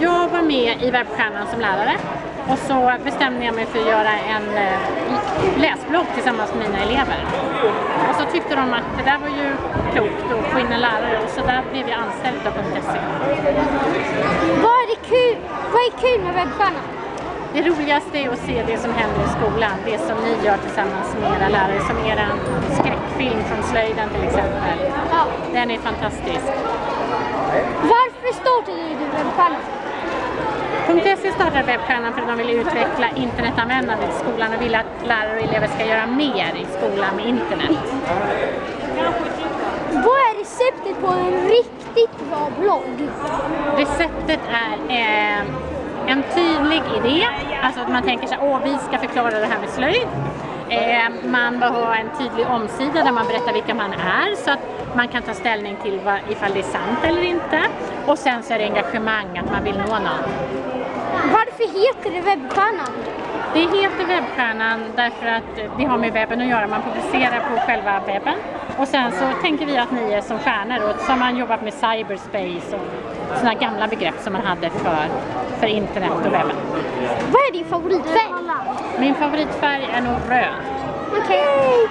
jag var med i Webbstjärnan som lärare och så bestämde jag mig för att göra en eh, läsblogg tillsammans med mina elever. Och så tyckte de att det där var ju klokt att få in en lärare och så där blev jag anställd på .se. Vad är, det kul, vad är kul med webbstjärnan? Det roligaste är att se det som händer i skolan, det som ni gör tillsammans med era lärare, som er skräckfilm från slöjden till exempel. Den är fantastisk. Varför startade du webbstjärnan? .se startade Webbstjärnan för att de ville utveckla internetanvändandet i skolan och ville att lärare och elever ska göra mer i skolan med internet. Vad är receptet på en riktigt bra blogg? Receptet är eh, en tydlig idé, alltså att man tänker sig åh vi ska förklara det här med slöjd. Eh, man bör ha en tydlig omsida där man berättar vilka man är så att man kan ta ställning till vad, ifall det är sant eller inte. Och sen så är det engagemang, att man vill nå någon. Varför heter det webbstjärnan? Det heter Webbstjärnan därför att vi har med webben att göra. Man publicerar på själva webben och sen så tänker vi att ni är som stjärnor och så har man jobbat med cyberspace och sådana gamla begrepp som man hade för, för internet och webben. Vad är din favoritfärg? Min favoritfärg är nog röd. Okej.